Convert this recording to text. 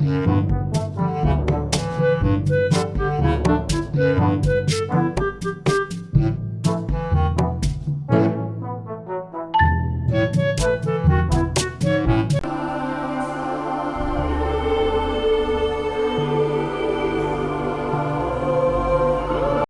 mm you.